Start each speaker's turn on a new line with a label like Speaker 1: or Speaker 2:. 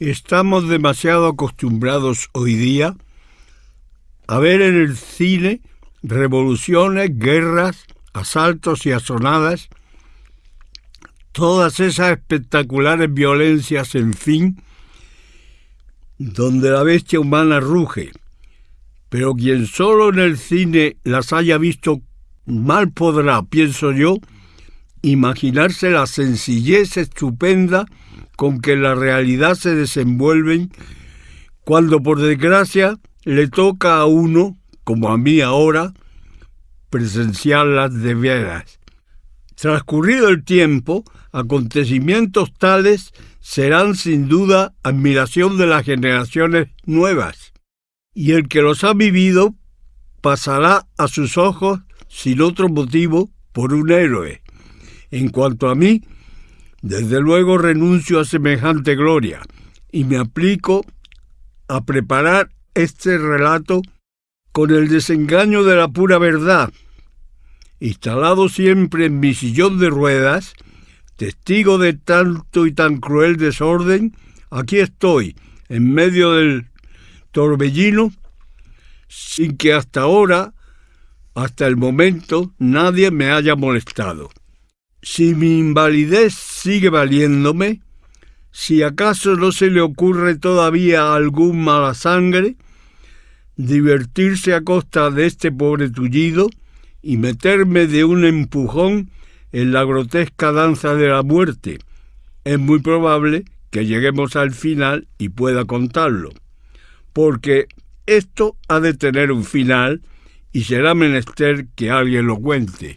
Speaker 1: Estamos demasiado acostumbrados hoy día a ver en el cine revoluciones, guerras, asaltos y asonadas, todas esas espectaculares violencias, en fin, donde la bestia humana ruge. Pero quien solo en el cine las haya visto mal podrá, pienso yo, imaginarse la sencillez estupenda con que la realidad se desenvuelven cuando por desgracia le toca a uno, como a mí ahora, presenciarlas de veras. Transcurrido el tiempo, acontecimientos tales serán sin duda admiración de las generaciones nuevas, y el que los ha vivido pasará a sus ojos, sin otro motivo, por un héroe. En cuanto a mí, desde luego renuncio a semejante gloria y me aplico a preparar este relato con el desengaño de la pura verdad. Instalado siempre en mi sillón de ruedas, testigo de tanto y tan cruel desorden, aquí estoy, en medio del torbellino, sin que hasta ahora, hasta el momento, nadie me haya molestado. Si mi invalidez sigue valiéndome, si acaso no se le ocurre todavía algún mala sangre, divertirse a costa de este pobre tullido y meterme de un empujón en la grotesca danza de la muerte, es muy probable que lleguemos al final y pueda contarlo, porque esto ha de tener un final y será menester que alguien lo cuente.